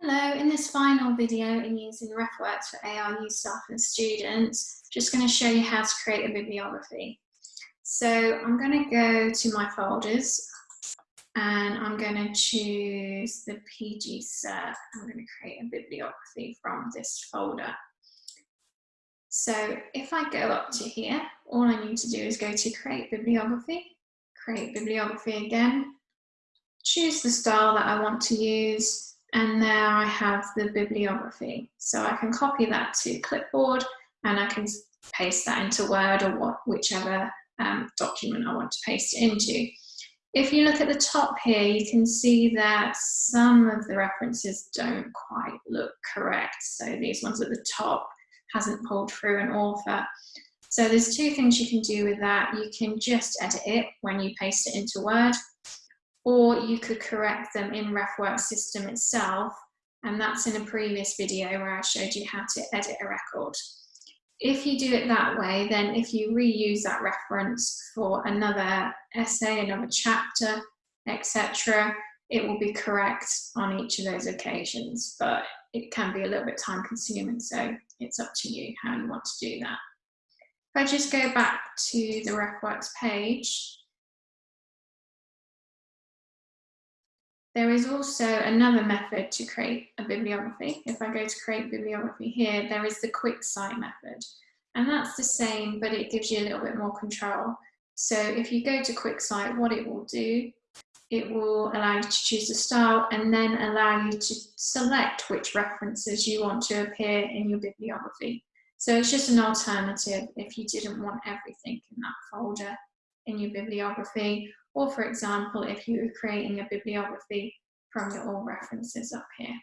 Hello, in this final video in using RefWorks for ARU staff and students, just going to show you how to create a bibliography. So I'm going to go to my folders and I'm going to choose the PG cert. I'm going to create a bibliography from this folder. So if I go up to here, all I need to do is go to create bibliography, create bibliography again, choose the style that I want to use, and there I have the bibliography. So I can copy that to clipboard and I can paste that into Word or what, whichever um, document I want to paste it into. If you look at the top here, you can see that some of the references don't quite look correct. So these ones at the top hasn't pulled through an author. So there's two things you can do with that. You can just edit it when you paste it into Word, you could correct them in RefWorks system itself. And that's in a previous video where I showed you how to edit a record. If you do it that way, then if you reuse that reference for another essay, another chapter, etc., it will be correct on each of those occasions, but it can be a little bit time consuming, so it's up to you how you want to do that. If I just go back to the RefWorks page, There is also another method to create a bibliography. If I go to create bibliography here, there is the quick cite method. And that's the same, but it gives you a little bit more control. So if you go to quick cite, what it will do, it will allow you to choose the style and then allow you to select which references you want to appear in your bibliography. So it's just an alternative if you didn't want everything in that folder in your bibliography or for example, if you were creating a bibliography from your all references up here.